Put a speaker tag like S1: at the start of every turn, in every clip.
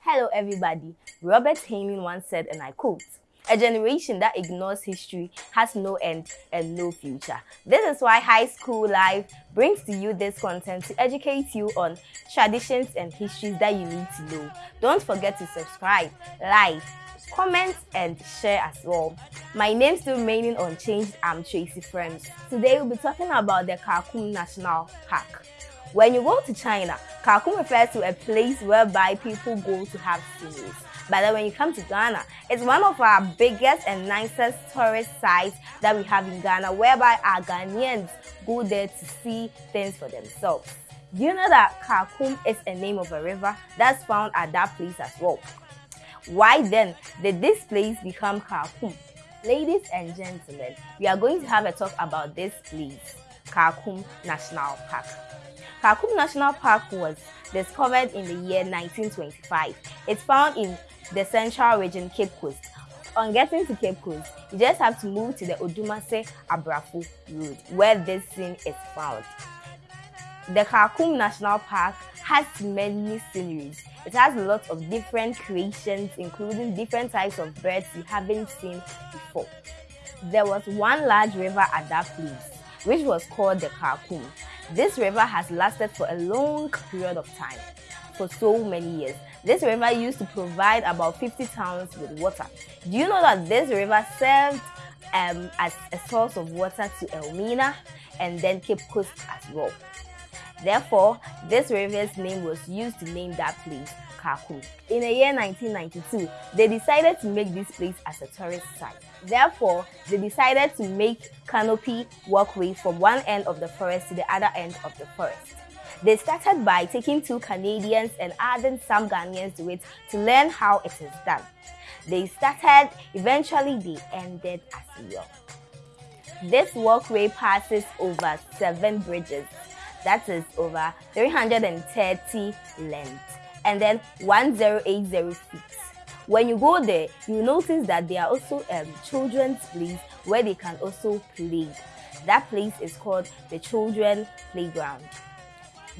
S1: Hello, everybody. Robert Heinlein once said, and I quote, a generation that ignores history has no end and no future. This is why High School Live brings to you this content to educate you on traditions and histories that you need to know. Don't forget to subscribe, like, comment, and share as well. My name still remaining unchanged. I'm Tracy Friends. Today we'll be talking about the Kakum National Park. When you go to China, Kakum refers to a place whereby people go to have sceneries. But then when you come to Ghana, it's one of our biggest and nicest tourist sites that we have in Ghana, whereby our Ghanaians go there to see things for themselves. Do you know that Kakum is a name of a river that's found at that place as well? Why then did this place become Kakum? Ladies and gentlemen, we are going to have a talk about this place, Kakum National Park. Kakum National Park was discovered in the year 1925. It's found in the central region, Cape Coast. On getting to Cape Coast, you just have to move to the Odumase Abrafo Road, where this scene is found. The Kakum National Park has many sceneries. It has lots of different creations, including different types of birds you haven't seen before. There was one large river at that place, which was called the Kakum. This river has lasted for a long period of time, for so many years. This river used to provide about 50 towns with water. Do you know that this river served um, as a source of water to Elmina and then Cape Coast as well? Therefore, this river's name was used to name that place Kakum. In the year 1992, they decided to make this place as a tourist site. Therefore, they decided to make canopy walkway from one end of the forest to the other end of the forest. They started by taking two Canadians and adding some Ghanaians to it to learn how it is done. They started, eventually they ended as well. This walkway passes over seven bridges, that is over 330 length, and then 1080 feet. When you go there, you notice that there are also um, children's plays where they can also play. That place is called the Children Playground.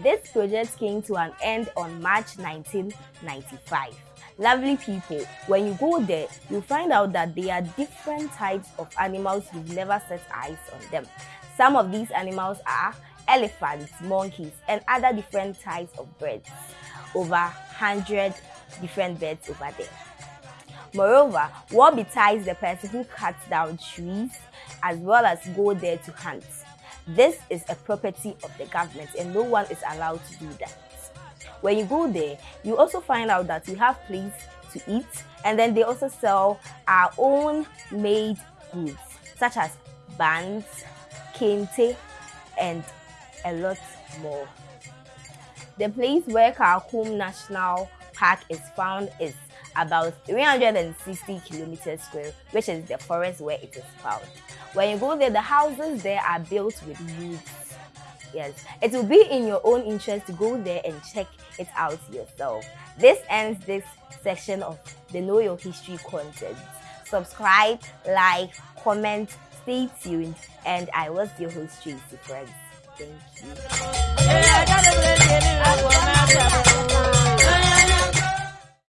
S1: This project came to an end on March 1995. Lovely people, when you go there, you find out that there are different types of animals you've never set eyes on them. Some of these animals are elephants, monkeys, and other different types of birds. Over 100 different birds over there. Moreover, what betides the person who cuts down trees as well as go there to hunt. This is a property of the government and no one is allowed to do that. When you go there, you also find out that we have place to eat and then they also sell our own made goods such as bands, kente, and a lot more. The place where Kakum National Park is found is about 360 kilometers square, which is the forest where it is found. When you go there, the houses there are built with woods. Yes, it will be in your own interest to go there and check it out yourself. This ends this section of the Know Your History content. Subscribe, like, comment, stay tuned, and I was your host, Tracy Friends. Thank you.